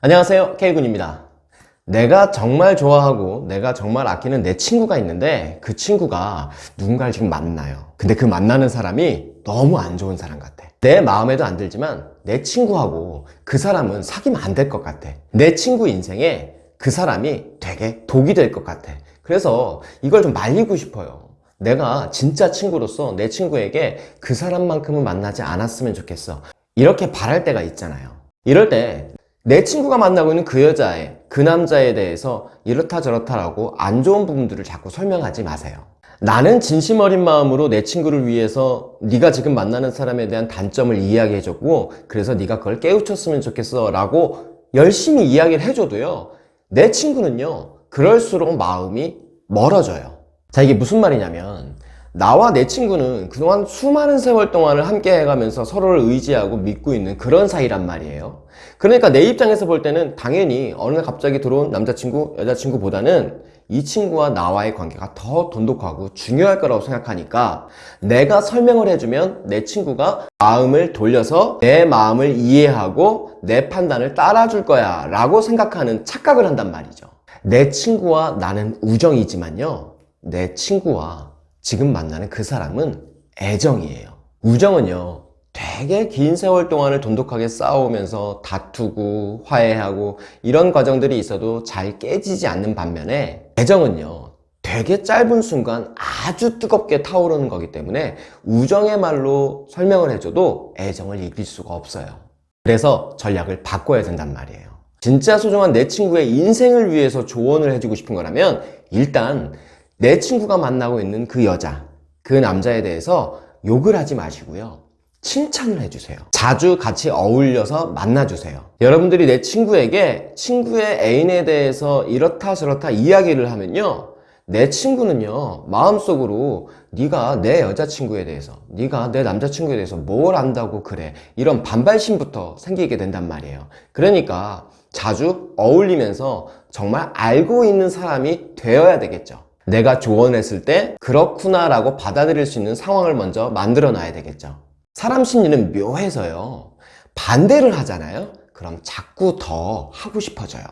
안녕하세요. K군입니다. 내가 정말 좋아하고 내가 정말 아끼는 내 친구가 있는데 그 친구가 누군가를 지금 만나요. 근데 그 만나는 사람이 너무 안 좋은 사람 같아. 내 마음에도 안 들지만 내 친구하고 그 사람은 사귀면 안 될 것 같아. 내 친구 인생에 그 사람이 되게 독이 될 것 같아. 그래서 이걸 좀 말리고 싶어요. 내가 진짜 친구로서 내 친구에게 그 사람만큼은 만나지 않았으면 좋겠어. 이렇게 바랄 때가 있잖아요. 이럴 때 내 친구가 만나고 있는 그 여자애, 그 남자에 대해서 이렇다 저렇다라고 안 좋은 부분들을 자꾸 설명하지 마세요. 나는 진심 어린 마음으로 내 친구를 위해서 네가 지금 만나는 사람에 대한 단점을 이야기해줬고 그래서 네가 그걸 깨우쳤으면 좋겠어 라고 열심히 이야기를 해줘도요 내 친구는요 그럴수록 마음이 멀어져요 자 이게 무슨 말이냐면 나와 내 친구는 그동안 수많은 세월 동안을 함께 해가면서 서로를 의지하고 믿고 있는 그런 사이란 말이에요. 그러니까 내 입장에서 볼 때는 당연히 어느 날 갑자기 들어온 남자친구, 여자친구보다는 이 친구와 나와의 관계가 더 돈독하고 중요할 거라고 생각하니까 내가 설명을 해주면 내 친구가 마음을 돌려서 내 마음을 이해하고 내 판단을 따라줄 거야 라고 생각하는 착각을 한단 말이죠. 내 친구와 나는 우정이지만요. 내 친구와 지금 만나는 그 사람은 애정이에요. 우정은요 되게 긴 세월 동안을 돈독하게 싸우면서 다투고 화해하고 이런 과정들이 있어도 잘 깨지지 않는 반면에 애정은요 되게 짧은 순간 아주 뜨겁게 타오르는 거기 때문에 우정의 말로 설명을 해줘도 애정을 이길 수가 없어요. 그래서 전략을 바꿔야 된단 말이에요. 진짜 소중한 내 친구의 인생을 위해서 조언을 해주고 싶은 거라면 일단 내 친구가 만나고 있는 그 여자, 그 남자에 대해서 욕을 하지 마시고요. 칭찬을 해주세요. 자주 같이 어울려서 만나주세요. 여러분들이 내 친구에게 친구의 애인에 대해서 이렇다 저렇다 이야기를 하면요. 내 친구는요 마음속으로 네가 내 여자친구에 대해서 네가 내 남자친구에 대해서 뭘 안다고 그래 이런 반발심부터 생기게 된단 말이에요 그러니까 자주 어울리면서 정말 알고 있는 사람이 되어야 되겠죠 내가 조언했을 때 그렇구나 라고 받아들일 수 있는 상황을 먼저 만들어 놔야 되겠죠. 사람 심리는 묘해서요. 반대를 하잖아요. 그럼 자꾸 더 하고 싶어져요.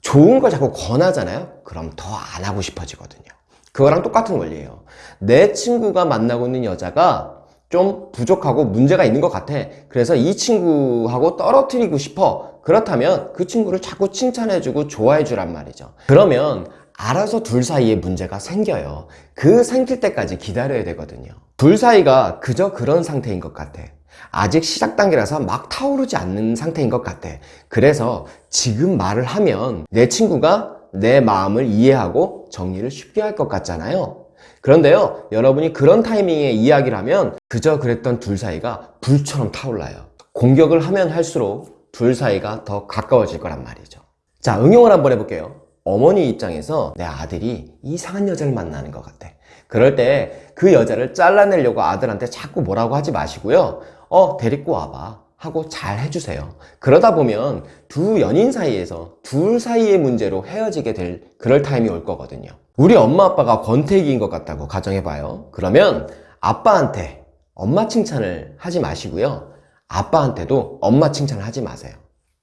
좋은 걸 자꾸 권하잖아요. 그럼 더 안 하고 싶어지거든요. 그거랑 똑같은 원리예요. 내 친구가 만나고 있는 여자가 좀 부족하고 문제가 있는 것 같아. 그래서 이 친구하고 떨어뜨리고 싶어. 그렇다면 그 친구를 자꾸 칭찬해주고 좋아해 주란 말이죠. 그러면 알아서 둘 사이에 문제가 생겨요. 그 생길 때까지 기다려야 되거든요. 둘 사이가 그저 그런 상태인 것 같아. 아직 시작 단계라서 막 타오르지 않는 상태인 것 같아. 그래서 지금 말을 하면 내 친구가 내 마음을 이해하고 정리를 쉽게 할 것 같잖아요. 그런데요 여러분이 그런 타이밍에 이야기를 하면 그저 그랬던 둘 사이가 불처럼 타올라요. 공격을 하면 할수록 둘 사이가 더 가까워질 거란 말이죠. 자 응용을 한번 해볼게요 어머니 입장에서 내 아들이 이상한 여자를 만나는 것 같아. 그럴 때 그 여자를 잘라내려고 아들한테 자꾸 뭐라고 하지 마시고요. 어 데리고 와봐 하고 잘 해주세요. 그러다 보면 두 연인 사이에서 둘 사이의 문제로 헤어지게 될 그럴 타임이 올 거거든요. 우리 엄마 아빠가 권태기인 것 같다고 가정해봐요. 그러면 아빠한테 엄마 칭찬을 하지 마시고요. 아빠한테도 엄마 칭찬을 하지 마세요.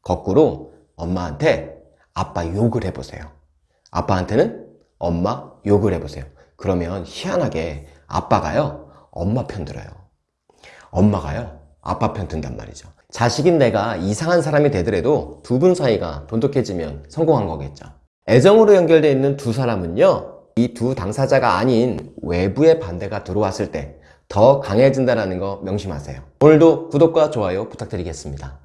거꾸로 엄마한테 아빠 욕을 해보세요. 아빠한테는 엄마 욕을 해보세요. 그러면 희한하게 아빠가요 엄마 편 들어요. 엄마가요 아빠 편 든단 말이죠. 자식인 내가 이상한 사람이 되더라도 두 분 사이가 돈독해지면 성공한 거겠죠. 애정으로 연결되어 있는 두 사람은요 이 두 당사자가 아닌 외부의 반대가 들어왔을 때 더 강해진다는 거 명심하세요. 오늘도 구독과 좋아요 부탁드리겠습니다